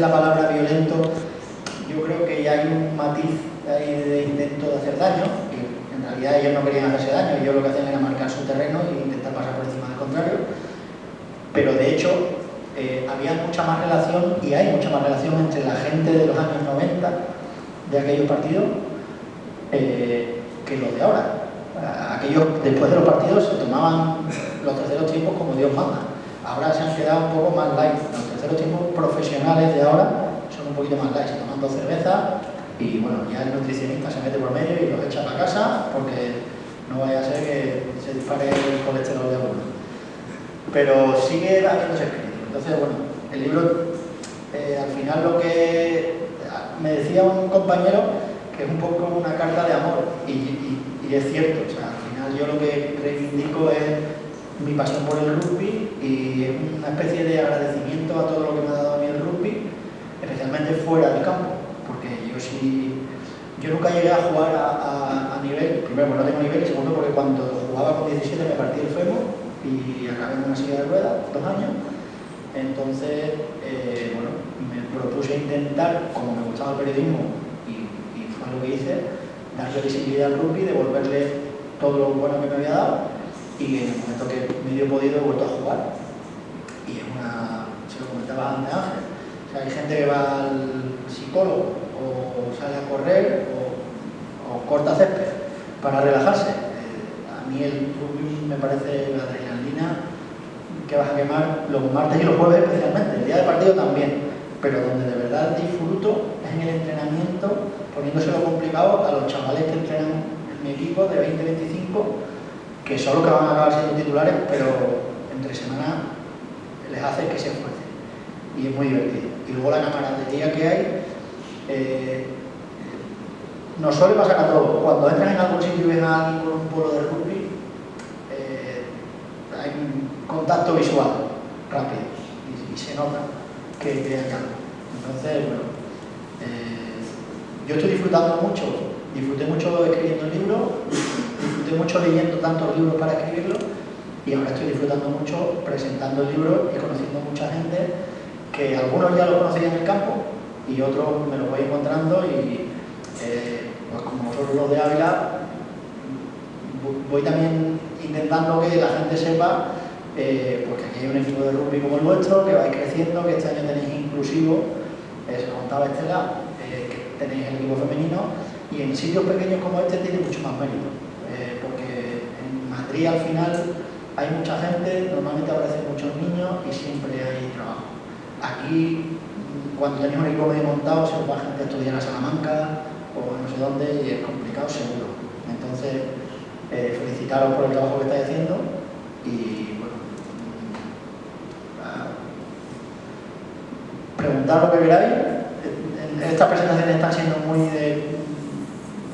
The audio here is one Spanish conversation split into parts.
la palabra violento, yo creo que ya hay un matiz de intento de hacer daño, que en realidad ellos no querían hacerse daño, ellos lo que hacían era marcar su terreno e intentar pasar por encima del contrario, pero de hecho eh, había mucha más relación, y hay mucha más relación entre la gente de los años 90 de aquellos partidos eh, que los de ahora. Aquellos, después de los partidos, se tomaban los terceros tiempos como Dios manda. Ahora se han quedado un poco más light. Los terceros tiempos profesionales de ahora son un poquito más light. Se toman dos cervezas y bueno, ya el nutricionista se mete por medio y los echa para casa porque no vaya a ser que se dispare el colesterol de alguno. Pero sigue habiéndose escrito. Entonces, bueno, el libro, eh, al final lo que me decía un compañero que es un poco una carta de amor y, es cierto, al final yo lo que reivindico es mi pasión por el rugby y una especie de agradecimiento a todo lo que me ha dado a mí el rugby, especialmente fuera del campo, porque yo sí, yo nunca llegué a jugar a, nivel, primero porque no tengo nivel y segundo porque cuando jugaba con 17 me partí el fémur y acabé en una silla de ruedas, dos años, entonces, eh, bueno, me propuse intentar, como me gustaba el periodismo, lo que hice, darle visibilidad al rugby, devolverle todo lo bueno que me había dado y en el momento que me dio podido he vuelto a jugar. Y es una, se lo comentaba antes Ángel, o sea, hay gente que va al psicólogo o sale a correr o, corta césped para relajarse. Eh, a mí el rugby me parece la adrenalina que vas a quemar los martes y los jueves especialmente, el día de partido también, pero donde de verdad disfruto es en el entrenamiento poniéndoselo complicado a los chavales que entrenan en mi equipo de 20-25, que son los que van a acabar siendo titulares, pero entre semana les hace que se esfuercen. Y es muy divertido. Y luego la camaradería que hay, eh, nos suele pasar a todos. Cuando entran en algún sitio y ven a alguien con un polo de rugby, eh, hay un contacto visual rápido y, se nota que, hay algo. Entonces, bueno, yo estoy disfrutando mucho, disfruté mucho escribiendo el libro, disfruté mucho leyendo tantos libros para escribirlo y ahora estoy disfrutando mucho presentando el libro y conociendo mucha gente que algunos ya lo conocían en el campo y otros me los voy encontrando y eh, pues como nosotros los de Ávila voy también intentando que la gente sepa eh, pues que aquí hay un equipo de rugby como el nuestro que vais creciendo, que este año tenéis inclusivo, eh, se contaba Estela, tenéis el equipo femenino y en sitios pequeños como este tiene mucho más mérito, eh, porque Madrid al final hay mucha gente, normalmente aparecen muchos niños y siempre hay trabajo. Aquí, cuando tenéis un medio montado, se os va gente a estudiar a Salamanca o no sé dónde y es complicado seguro. Entonces, eh, felicitaros por el trabajo que estáis haciendo y bueno, mm, preguntar lo que queráis estas presentaciones están siendo muy de,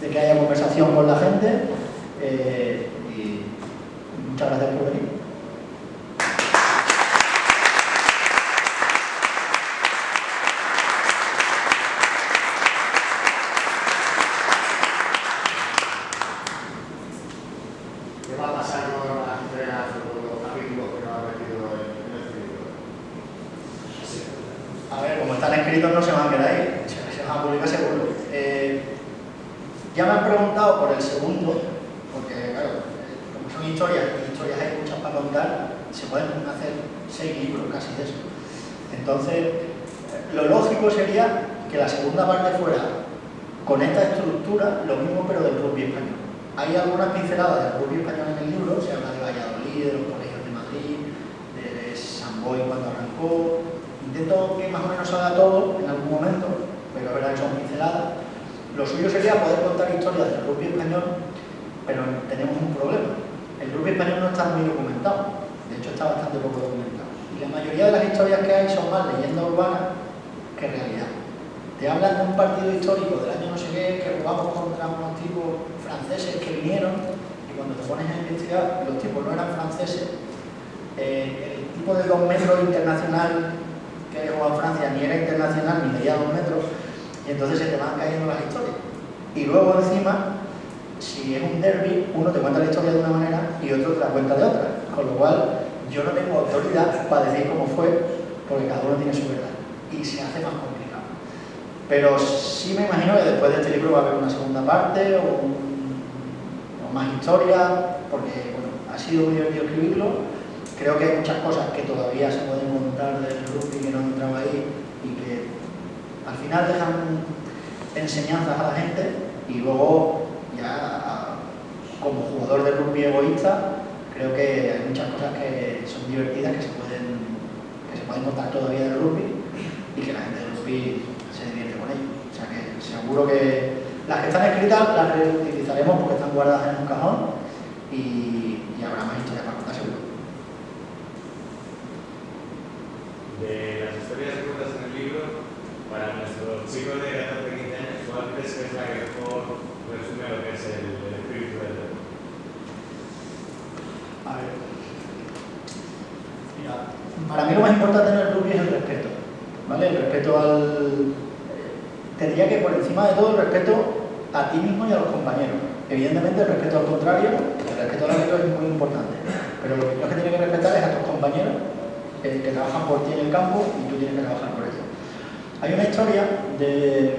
que haya conversación con la gente eh, Muchas gracias por venir. ¿Qué va a pasar con los amigos que nos han metido en el círculo? A ver, como están escritos no se van a quedar ahí. Se van a publicar seguro. Eh, ya me han preguntado por el segundo, porque claro son historias, pues historias hay muchas para contar, se pueden hacer seis libros casi de eso. Entonces, lo lógico sería que la segunda parte fuera con esta estructura, lo mismo pero del rugby español. Hay algunas pinceladas del rugby español en el libro, se habla de Valladolid, de los colegios de Madrid, de San Boy cuando arrancó. Intento que más o menos salga todo en algún momento, pero la verdad que son pinceladas. Lo suyo sería poder contar historias del rugby español, pero tenemos un problema el rugby español no está muy documentado, de hecho está bastante poco documentado. Y la mayoría de las historias que hay son más leyendas urbanas que realidad. Te hablan de un partido histórico del año no sé qué, que jugamos contra unos tipos franceses que vinieron, y cuando te pones a investigar, los tipos no eran franceses. Eh, el tipo de dos metros internacional que jugaba Francia ni era internacional ni medía dos metros, y entonces se te van cayendo las historias. Y luego encima si es un derby, uno te cuenta la historia de una manera y otro te la cuenta de otra. Con lo cual, yo no tengo autoridad para decir cómo fue, porque cada uno tiene su verdad. Y se hace más complicado. Pero sí me imagino que después de este libro va a haber una segunda parte o, más historia, porque bueno, ha sido muy divertido escribirlo. Creo que hay muchas cosas que todavía se pueden contar del rugby que no han entrado ahí y que al final dejan enseñanzas a la gente y luego ya como jugador de rugby egoísta creo que hay muchas cosas que son divertidas que se pueden, que se pueden contar todavía del rugby y que la gente del rugby se divierte con ello. O sea que seguro que las que están escritas las reutilizaremos porque están guardadas en un cajón y, habrá más historias para contar seguro. De las historias que en el libro, para nuestros chicos de 14 15 años, ¿cuál crees que es la que mejor que es el, espíritu del a ver. para mí lo más importante en el rugby es el respeto. ¿Vale? El respeto al. Te diría que por encima de todo el respeto a ti mismo y a los compañeros. Evidentemente el respeto al contrario, el respeto al árbitro es muy importante. Pero lo que tienes que respetar es a tus compañeros eh, que trabajan por ti en el campo y tú tienes que trabajar por ellos. Hay una historia de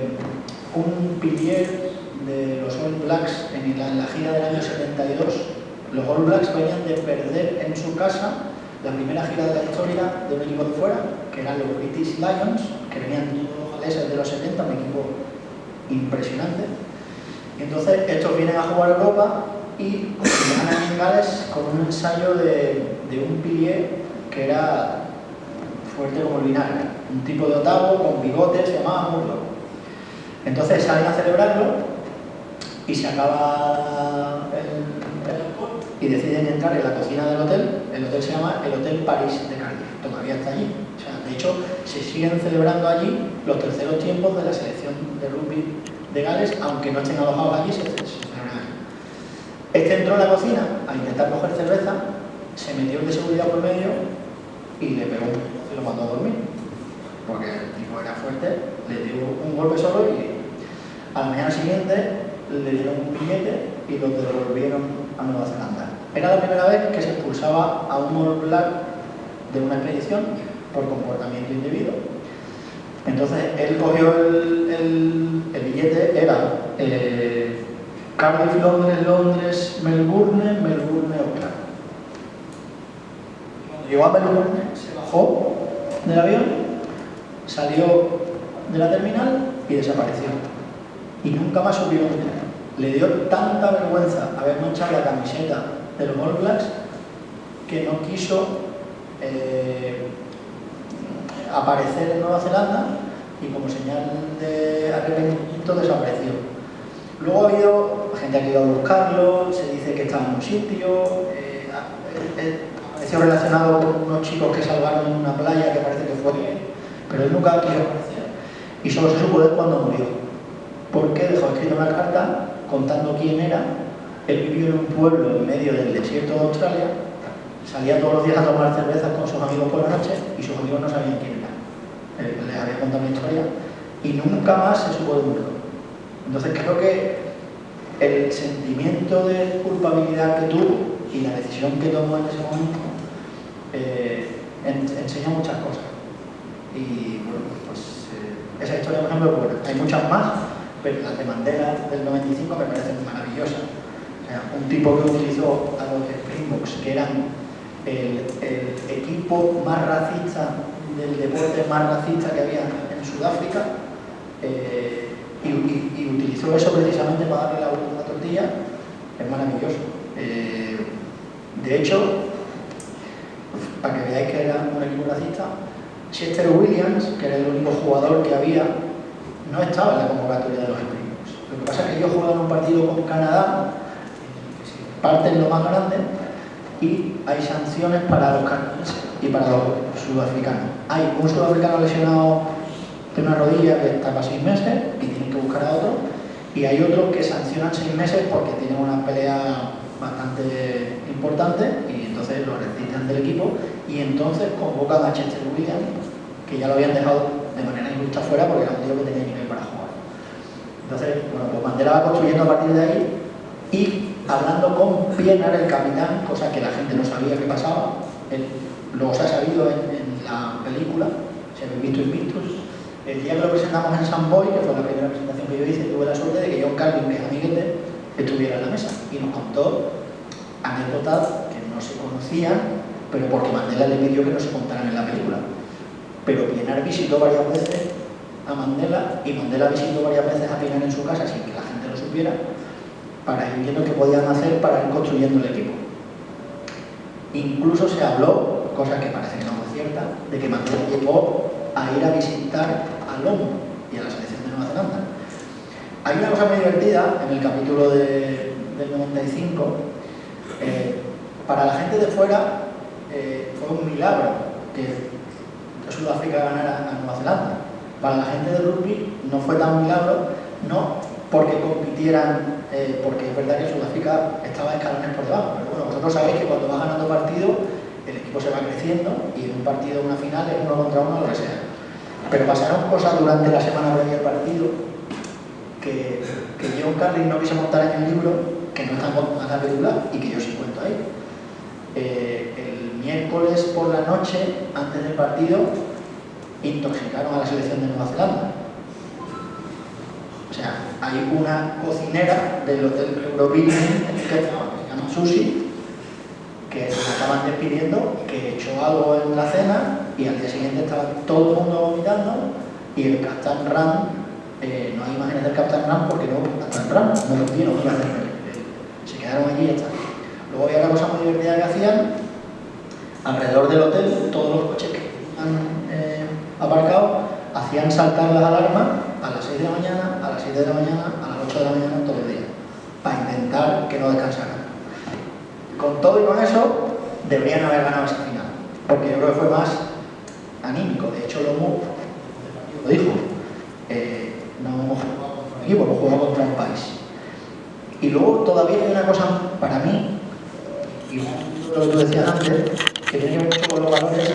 un pilier de los All Blacks en la, en la gira del año 72 los All Blacks venían de perder en su casa la primera gira de la historia de un equipo de fuera, que eran los British Lions, que venían galeses de los 70, un equipo impresionante. Entonces estos vienen a jugar a Europa y ganan en Gales con un ensayo de, un pilier que era fuerte como el vinagre, un tipo de otavo con bigotes, se llamaba Murloc. Entonces salen a celebrarlo y se acaba el, y deciden entrar en la cocina del hotel. El hotel se llama el Hotel París de Cardiff, todavía está allí. O sea, de hecho, se siguen celebrando allí los terceros tiempos de la selección de rugby de Gales, aunque no estén alojados allí, se, celebran. Este entró en la cocina a intentar coger cerveza, se metió el de seguridad por medio y le pegó un lo mandó a dormir. Porque el tipo era fuerte, le dio un golpe solo y a la mañana siguiente le dieron un billete y lo devolvieron a Nueva Zelanda. Era la primera vez que se expulsaba a un All de una expedición por comportamiento indebido. Entonces él cogió el, billete, era eh, Cardiff, Londres, Londres, Melbourne, Melbourne, Auckland. Cuando llegó a Melbourne, se bajó del avión, salió de la terminal y desapareció. Y nunca más supieron le dio tanta vergüenza haber manchado la camiseta de los All Blacks que no quiso eh, aparecer en Nueva Zelanda y como señal de arrepentimiento desapareció. Luego ha habido gente que ha ido a buscarlo, se dice que estaba en un sitio, eh, apareció relacionado con unos chicos que salvaron en una playa que parece que fue, pero él nunca quiso aparecer y solo se supo de cuando murió. Porque dejó escrito una carta contando quién era. Él vivió en un pueblo en medio del desierto de Australia, salía todos los días a tomar cervezas con sus amigos por la noche y sus amigos no sabían quién era. Él les había contado una historia y nunca más se supo de mundo. Entonces creo que el sentimiento de culpabilidad que tuvo y la decisión que tomó en ese momento eh, enseña muchas cosas. Y bueno, pues eh, esa historia, por ejemplo, bueno, hay muchas más, pero las de Mandela del 95 me parecen maravillosas. Un tipo que utilizó a los Springboks, que eran el, equipo más racista del deporte más racista que había en Sudáfrica, eh, y, utilizó eso precisamente para darle la vuelta a la tortilla, es maravilloso. Eh, de hecho, para que veáis que era un equipo racista, Chester Williams, que era el único jugador que había no estaba en la convocatoria de los Springboks. Lo que pasa es que ellos jugaron un partido con Canadá, parten lo más grande, y hay sanciones para los canadienses y para los sudafricanos. Hay un sudafricano lesionado de una rodilla que está para seis meses y tienen que buscar a otro, y hay otros que sancionan seis meses porque tienen una pelea bastante importante y entonces lo retiran del equipo y entonces convocan a Chester Williams, que ya lo habían dejado de manera injusta fuera porque era un tío que tenía nivel para jugar. Entonces, bueno, pues Mandela va construyendo a partir de ahí y hablando con Pienaar, el capitán, cosa que la gente no sabía que pasaba, él, luego se ha sabido en, la película, si habéis visto Invictus, El día que lo presentamos en San Boy, que fue la primera presentación que yo hice, tuve la suerte de que John Carlin, que es amiguete, estuviera en la mesa y nos contó anécdotas que no se conocían, pero porque Mandela le pidió que no se contaran en la película. Pero Pienaar visitó varias veces a Mandela y Mandela visitó varias veces a Pienaar en su casa sin que la gente lo supiera para ir viendo qué podían hacer para ir construyendo el equipo. Incluso se habló, cosa que parece que no fue cierta, de que Mandela llegó a ir a visitar a Lomo y a la selección de Nueva Zelanda. Hay una cosa muy divertida en el capítulo de, del 95. Eh, para la gente de fuera eh, fue un milagro que Sudáfrica ganara a Nueva Zelanda. Para la gente de rugby no fue tan milagro, no porque compitieran, eh, porque es verdad que Sudáfrica estaba escalones por debajo, pero bueno, vosotros sabéis que cuando vas ganando partido, el equipo se va creciendo y en un partido, una final, es uno contra uno, lo que sea. Pero pasaron cosas durante la semana previa al partido que, que John Carlin no quiso montar en el libro, que no están en la película y que yo sí cuento ahí. Eh, el miércoles por la noche, antes del partido, intoxicaron a la selección de Nueva Zelanda. O sea, hay una cocinera del Hotel Eurobuilding que se llama Susi, que se acaban despidiendo, que echó algo en la cena y al día siguiente estaba todo el mundo vomitando y el Captain Ram, eh, no hay imágenes del Captain Ram porque no, Captain Ram no lo vieron, se quedaron allí y ya está. Luego había una cosa muy divertida que hacían, alrededor del hotel, todos los coches que han eh, aparcado hacían saltar las alarmas a las 6 de la mañana, a las 7 de la mañana, a las 8 de la mañana todos los días, para intentar que no descansaran. Con todo y con eso, deberían haber ganado esa final, porque yo creo que fue más anímico. De hecho, Lomo lo dijo, eh, no hemos jugado contra un equipo, hemos jugado contra un país. Y luego todavía hay una cosa para mí, y lo que tú decías antes, que tiene mucho con los valores